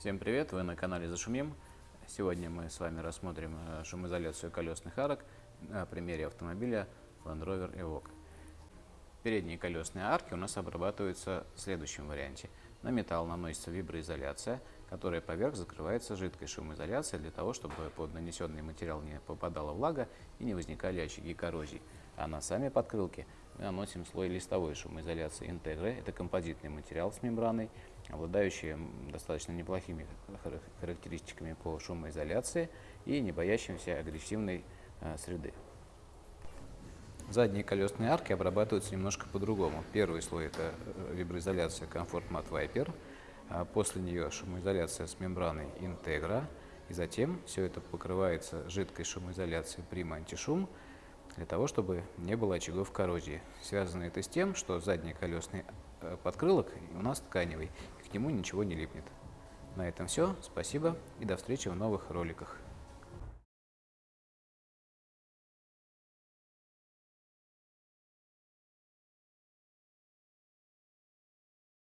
Всем привет! Вы на канале Зашумим. Сегодня мы с вами рассмотрим э, шумоизоляцию колесных арок на примере автомобиля Land Rover Evoque. Передние колесные арки у нас обрабатываются в следующем варианте. На металл наносится виброизоляция, которая поверх закрывается жидкой шумоизоляцией для того, чтобы под нанесенный материал не попадала влага и не возникали очаги коррозии. А на сами подкрылки мы наносим слой листовой шумоизоляции Integra. Это композитный материал с мембраной, обладающий достаточно неплохими характеристиками по шумоизоляции и не боящимся агрессивной э, среды. Задние колесные арки обрабатываются немножко по-другому. Первый слой – это э, виброизоляция Comfort Mat Viper, а после нее шумоизоляция с мембраной Integra, и затем все это покрывается жидкой шумоизоляцией Prima Антишум, для того, чтобы не было очагов коррозии. Связано это с тем, что задний колесный э, подкрылок у нас тканевый, и к нему ничего не липнет. На этом все. Спасибо и до встречи в новых роликах.